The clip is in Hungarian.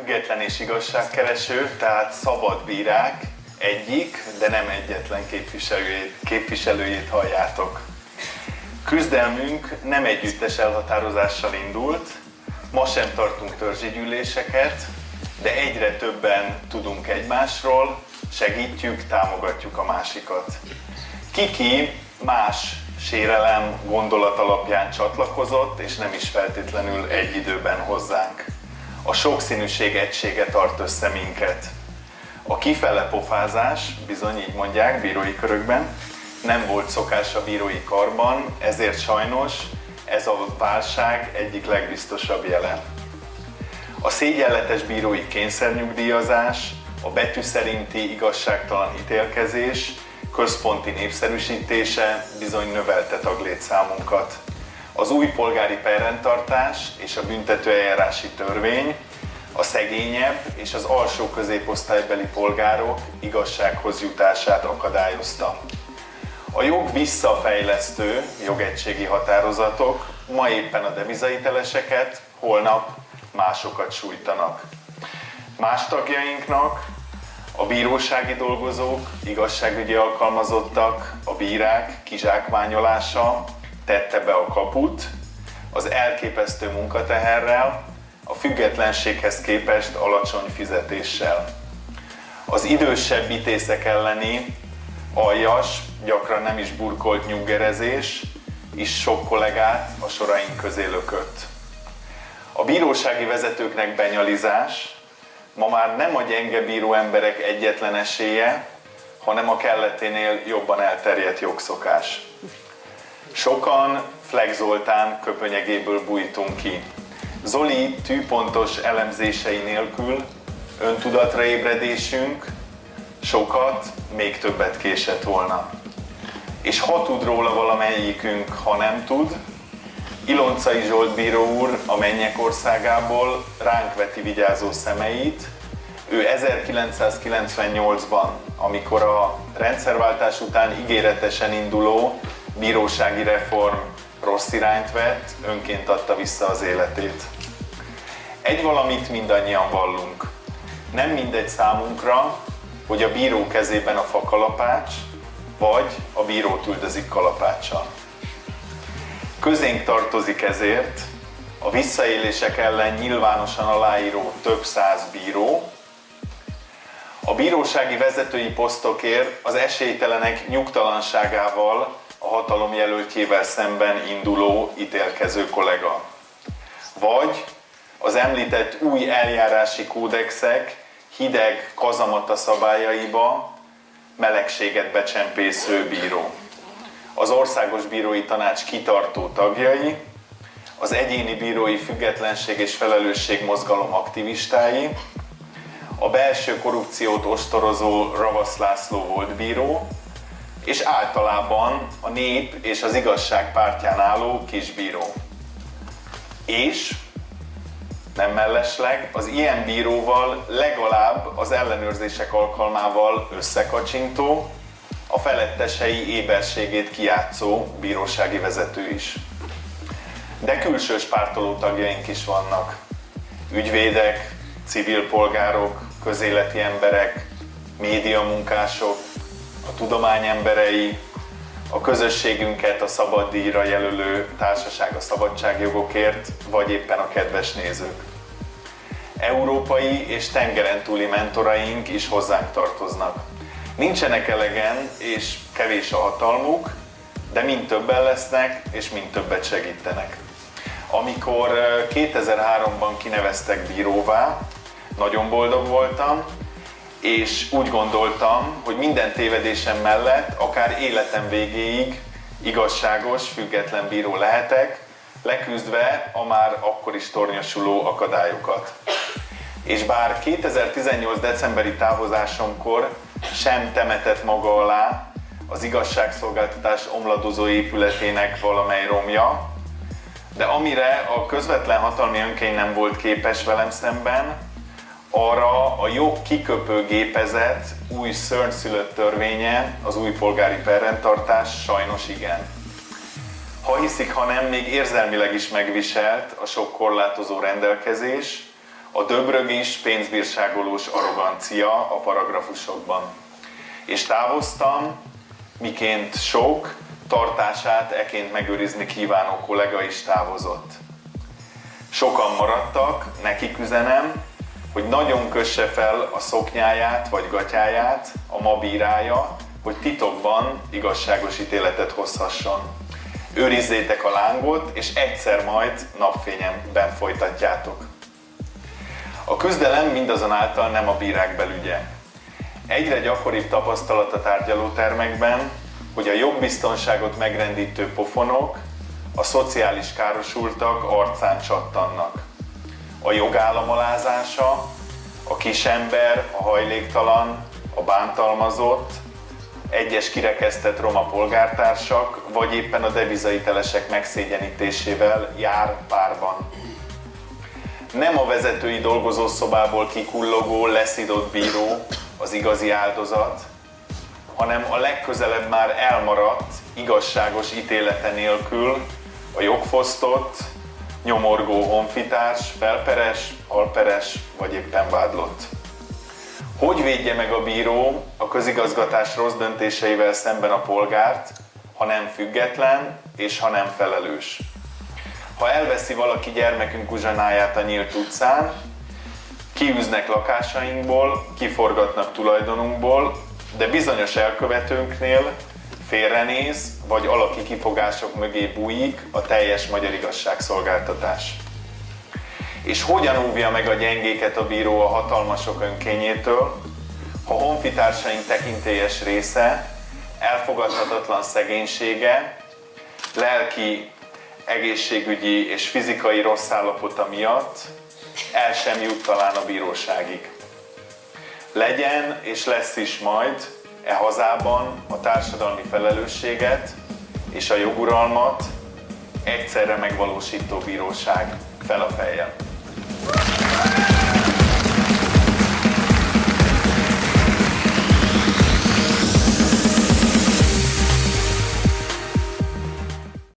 független és igazságkereső, tehát szabad bírák egyik, de nem egyetlen képviselőjét, képviselőjét halljátok. Küzdelmünk nem együttes elhatározással indult, ma sem tartunk törzsigyűléseket, de egyre többen tudunk egymásról, segítjük, támogatjuk a másikat. Kiki más sérelem gondolat alapján csatlakozott, és nem is feltétlenül egy időben hozzánk. A sokszínűség egysége tart össze minket. A kifele pofázás, bizony így mondják bírói körökben, nem volt szokás a bírói karban, ezért sajnos ez a válság egyik legbiztosabb jele. A szégyenletes bírói kényszernyugdíjazás, a betű szerinti igazságtalan ítélkezés központi népszerűsítése bizony növelte taglétszámunkat. Az új polgári perrendtartás és a büntetőeljárási törvény a szegényebb és az alsó középosztálybeli polgárok igazsághoz jutását akadályozta. A jog visszafejlesztő jogegységi határozatok ma éppen a devizaiteleseket, holnap másokat sújtanak. Más tagjainknak a bírósági dolgozók, igazságügyi alkalmazottak, a bírák kizsákmányolása tette be a kaput, az elképesztő munkateherrel, a függetlenséghez képest alacsony fizetéssel. Az idősebb ítészek elleni aljas, gyakran nem is burkolt nyuggerezés is sok kollégát a soraink közé lökött. A bírósági vezetőknek benyalizás ma már nem a gyenge bíró emberek egyetlen esélye, hanem a kelleténél jobban elterjedt jogszokás. Sokan Flex Zoltán köpönyegéből bújtunk ki. Zoli tűpontos elemzései nélkül öntudatra ébredésünk sokat, még többet késett volna. És ha tud róla valamelyikünk, ha nem tud, Iloncai Zsolt bíró úr a mennyek országából ránk veti vigyázó szemeit. Ő 1998-ban, amikor a rendszerváltás után ígéretesen induló bírósági reform rossz irányt vett, önként adta vissza az életét. Egy valamit mindannyian vallunk. Nem mindegy számunkra, hogy a bíró kezében a fakalapács, vagy a bírót üldözik kalapáccsal. Közénk tartozik ezért a visszaélések ellen nyilvánosan aláíró több száz bíró, a bírósági vezetői posztokért az esélytelenek nyugtalanságával a hatalom jelöltjével szemben induló ítélkező kollega. Vagy az említett új eljárási kódexek hideg kazamata szabályaiba melegséget becsempésző bíró az Országos Bírói Tanács kitartó tagjai, az egyéni bírói függetlenség és felelősség mozgalom aktivistái, a belső korrupciót ostorozó Ravasz László volt bíró, és általában a nép és az igazság pártján álló kisbíró. És nem mellesleg, az ilyen bíróval legalább az ellenőrzések alkalmával összekacsintó, a felettesei éberségét kiátszó bírósági vezető is. De külsős pártoló tagjaink is vannak. Ügyvédek, civil polgárok, közéleti emberek, médiamunkások, a tudomány emberei, a közösségünket a szabaddíjra jelölő társaság a szabadságjogokért, vagy éppen a kedves nézők. Európai és tengeren túli mentoraink is hozzánk tartoznak. Nincsenek elegen, és kevés a hatalmuk, de mind többen lesznek, és mind többet segítenek. Amikor 2003-ban kineveztek bíróvá, nagyon boldog voltam, és úgy gondoltam, hogy minden tévedésem mellett, akár életem végéig igazságos, független bíró lehetek, leküzdve a már akkor is tornyosuló akadályokat. És bár 2018. decemberi távozásomkor sem temetett maga alá az igazságszolgáltatás omladozó épületének valamely romja, de amire a közvetlen hatalmi önkény nem volt képes velem szemben, arra a jog kiköpő gépezet új szörnyszülött törvénye, az új polgári perrendtartás sajnos igen. Ha hiszik, ha nem, még érzelmileg is megviselt a sok korlátozó rendelkezés, a döbrögis, pénzbírságolós arrogancia a paragrafusokban. És távoztam, miként sok, tartását eként megőrizni kívánó kollega is távozott. Sokan maradtak, nekik üzenem, hogy nagyon kösse fel a szoknyáját vagy gatyáját a ma bírája, hogy titokban igazságos ítéletet hozhasson. Őrizzétek a lángot, és egyszer majd napfényemben folytatjátok. A küzdelem mindazonáltal nem a bírák belügye. Egyre gyakoribb tapasztalat a tárgyalótermekben, hogy a jogbiztonságot megrendítő pofonok a szociális károsultak arcán csattannak. A jogállam alázása, a kisember, a hajléktalan, a bántalmazott, egyes kirekesztett roma polgártársak, vagy éppen a devizaitelesek megszégyenítésével jár párban. Nem a vezetői dolgozószobából kikullogó, leszidott bíró az igazi áldozat, hanem a legközelebb már elmaradt, igazságos ítélete nélkül a jogfosztott, nyomorgó honfitárs, felperes, alperes vagy éppen vádlott. Hogy védje meg a bíró a közigazgatás rossz döntéseivel szemben a polgárt, ha nem független és ha nem felelős? Ha elveszi valaki gyermekünk uzsanáját a nyílt utcán, kiűznek lakásainkból, kiforgatnak tulajdonunkból, de bizonyos elkövetőnknél félrenéz, vagy alaki kifogások mögé bújik a teljes magyar igazságszolgáltatás. És hogyan óvja meg a gyengéket a bíró a hatalmasok önkényétől, ha honfitársaink tekintélyes része elfogadhatatlan szegénysége, lelki, egészségügyi és fizikai rossz állapota miatt el sem jut talán a bíróságig. Legyen és lesz is majd e hazában a társadalmi felelősséget és a joguralmat egyszerre megvalósító bíróság fel a fejjel.